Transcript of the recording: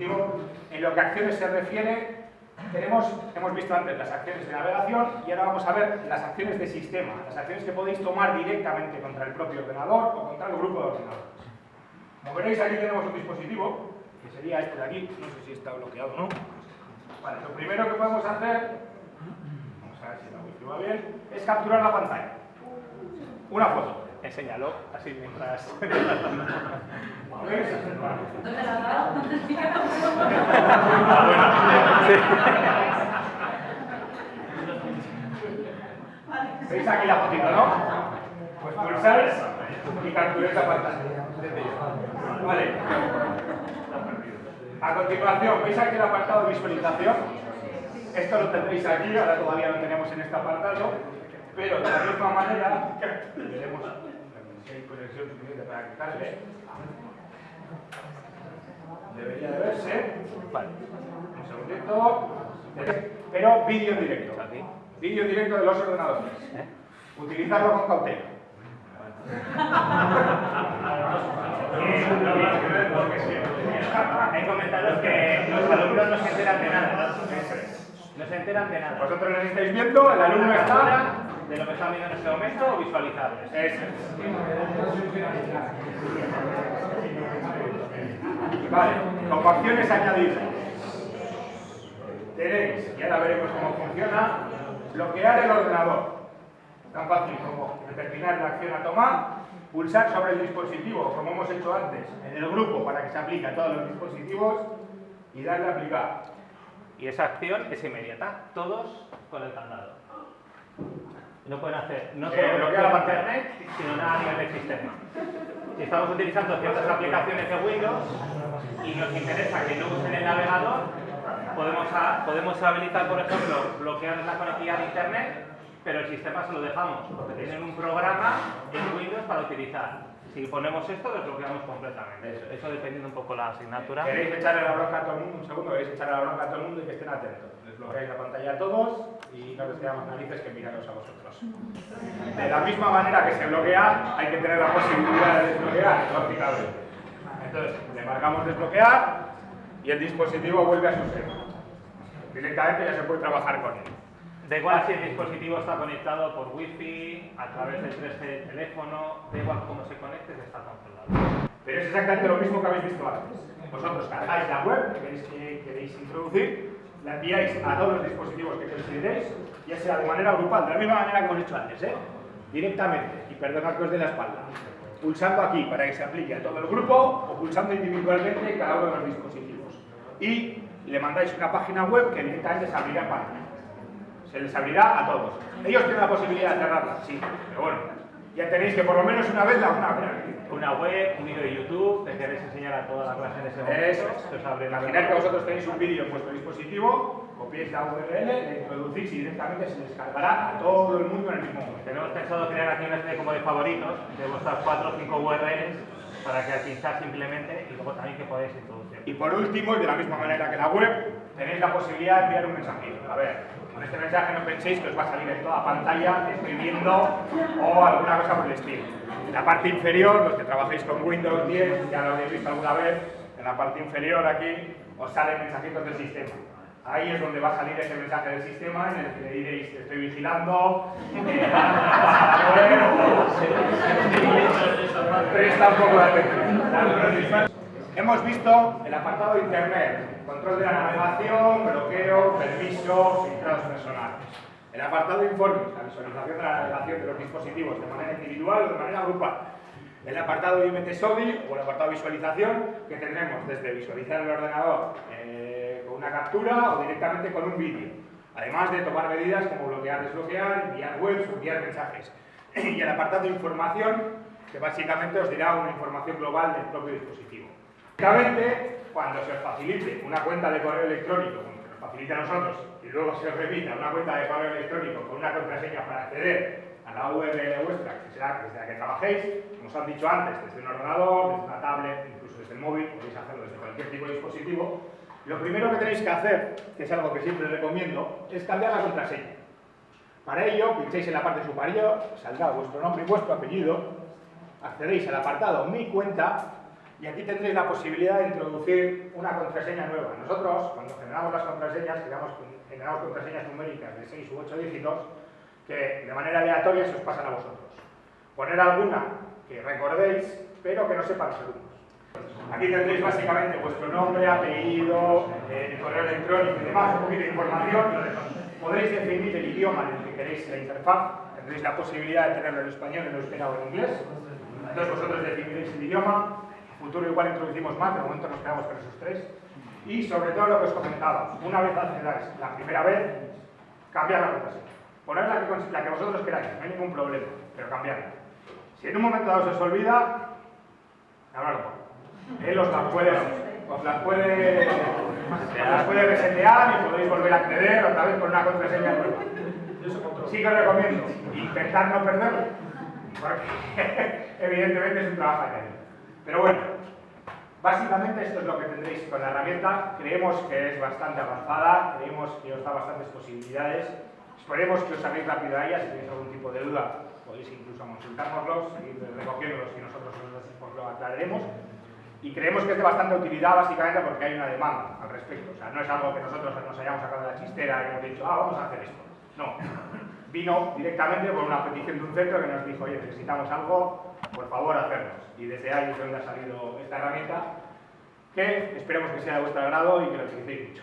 En lo que acciones se refiere, tenemos, hemos visto antes las acciones de navegación y ahora vamos a ver las acciones de sistema, las acciones que podéis tomar directamente contra el propio ordenador o contra el grupo de ordenadores. Como veréis, aquí tenemos un dispositivo, que sería este de aquí, no sé si está bloqueado o no. Vale, lo primero que podemos hacer, vamos a ver si la wifi va bien, es capturar la pantalla. Una foto. Enséñalo, así mientras... ¿Veis aquí la fotito, no? Pues pulsar y capturar la pantalla. Vale. A continuación, ¿veis aquí el apartado de visualización? Esto lo tendréis aquí, ahora todavía lo tenemos en este apartado, pero de la misma manera, veremos suficiente para que cargue. Debería de verse. Vale. Un segundito. Pero vídeo en directo. Vídeo en directo de los ordenadores. Utilizarlo con cautela. Hay comentarios que los alumnos no se enteran de nada. No se enteran de nada. Vosotros lo estáis viendo, el alumno está. De lo que están viendo en este momento o visualizables. Eso es. Vale, como acciones añadidas. Tenéis, y ahora veremos cómo funciona, bloquear el ordenador. Tan fácil como determinar la acción a tomar, pulsar sobre el dispositivo, como hemos hecho antes, en el grupo para que se aplique a todos los dispositivos y darle a aplicar. Y esa acción es inmediata. Todos con el candado. No pueden hacer no Eh, solo bloquea bloquear la la pantalla. internet, sino nada a nivel del sistema. Si estamos utilizando ciertas aplicaciones de Windows y nos interesa que no usen el navegador, podemos, a- podemos habilitar, por ejemplo, bloquear la conectividad de internet, pero el sistema se lo dejamos, porque tienen un programa en Windows para utilizar. Si ponemos esto, desbloqueamos completamente. Eso, eso dependiendo un poco la asignatura. ¿Queréis echarle la bronca a todo el mundo? Un segundo, ¿queréis echarle la bronca a todo el mundo y que estén atentos? Desbloqueáis la pantalla a todos y no les quedamos narices que miraros a vosotros. De la misma manera que se bloquea, hay que tener la posibilidad de desbloquear, lógicamente. Entonces, le marcamos desbloquear y el dispositivo vuelve a su seno. Directamente ya se puede trabajar con él. Da igual si el dispositivo está conectado por wifi, a través del 3G del teléfono, da igual cómo se conecte, se está controlado. Pero es exactamente lo mismo que habéis visto antes. Vosotros cargáis la web que queréis, que introducir, la enviáis a todos los dispositivos que consideréis, ya sea de manera grupal, de la misma manera que hemos hecho antes, ¿eh? directamente, y perdonad que os dé la espalda, pulsando aquí para que se aplique a todo el grupo o pulsando individualmente cada uno de los dispositivos. Y le mandáis una página web que directamente se abrirá en pantalla. Se les abrirá a todos. Ellos tienen la posibilidad de cerrarla, sí, pero bueno, ya tenéis que por lo menos una vez la van a abrir. Una web, un vídeo de YouTube, que queréis enseñar a toda la clase en ese momento. Eso es. que vosotros tenéis un vídeo en vuestro dispositivo, copiáis la URL, le introducís y directamente se descargará a todo el mundo en el mismo momento. Tenemos pensado crear aquí una especie como de favoritos de vuestras 4 o 5 URLs para que al pinchar simplemente y luego también que podáis introducir. Y por último, y de la misma manera que la web, tenéis la posibilidad de enviar un mensajito. A ver, con este mensaje no penséis que os va a salir en toda pantalla, viendo o alguna cosa por el estilo. En la parte inferior, los que trabajéis con Windows 10, ya lo habéis visto alguna vez, en la parte inferior aquí os salen mensajitos del sistema. Ahí es donde va a salir ese mensaje del sistema en el que le diréis estoy vigilando, eh, presta un poco de atención. Hemos visto el apartado de Internet, control de la navegación, bloqueo, permiso, filtrados personales. El apartado de informes, la visualización de la navegación de los dispositivos de manera individual o de manera grupal. El apartado de IMT SODI o el apartado de visualización que tendremos desde visualizar el ordenador eh, con una captura o directamente con un vídeo. Además de tomar medidas como bloquear, desbloquear, enviar webs enviar mensajes. Y el apartado de información que básicamente os dirá una información global del propio dispositivo. Básicamente, cuando se os facilite una cuenta de correo electrónico, como se nos facilita a nosotros, y luego se os repita una cuenta de correo electrónico con una contraseña para acceder a la URL vuestra, que será desde la que trabajéis, como os han dicho antes, desde un ordenador, desde una tablet, incluso desde el móvil, podéis hacerlo desde cualquier tipo de dispositivo, lo primero que tenéis que hacer, que es algo que siempre recomiendo, es cambiar la contraseña. Para ello, pincháis en la parte superior, saldrá vuestro nombre y vuestro apellido, accedéis al apartado Mi cuenta y aquí tendréis la posibilidad de introducir una contraseña nueva. Nosotros, cuando generamos las contraseñas, generamos, generamos contraseñas numéricas de 6 u 8 dígitos que de manera aleatoria se os pasan a vosotros. Poner alguna que recordéis, pero que no sepan alumnos. Aquí tendréis básicamente vuestro nombre, apellido, eh, correo electrónico y demás, un poquito de información. Podréis definir el idioma en el que queréis la interfaz. Tendréis la posibilidad de tenerlo en español, en euskera o en inglés. Entonces vosotros definiréis el idioma. Futuro igual introducimos más, de momento nos quedamos con esos tres. Y sobre todo lo que os comentaba, una vez accedáis la primera vez, cambiar la contraseña. Que, la que vosotros queráis, no hay ningún problema, pero cambiarla. Si en un momento dado se os olvida, hablarlo él os las puede, os las puede, las puede resetear y podéis volver a acceder otra vez con una contraseña nueva. Sí que os recomiendo intentar no perderlo, porque evidentemente es un trabajo añadido. Pero bueno, básicamente esto es lo que tendréis con la herramienta. Creemos que es bastante avanzada, creemos que os da bastantes posibilidades. Esperemos que os hagáis rápido a ella, si tenéis algún tipo de duda podéis incluso consultárnoslos, seguir recogiéndolos y nosotros os lo aclararemos y creemos que es de bastante utilidad básicamente porque hay una demanda al respecto. O sea, no es algo que nosotros nos hayamos sacado de la chistera y hemos dicho, ah, vamos a hacer esto. No. Vino directamente por una petición de un centro que nos dijo, oye, necesitamos algo, por favor, hacernos. Y desde ahí es donde ha salido esta herramienta que esperemos que sea de vuestro agrado y que lo utilicéis mucho.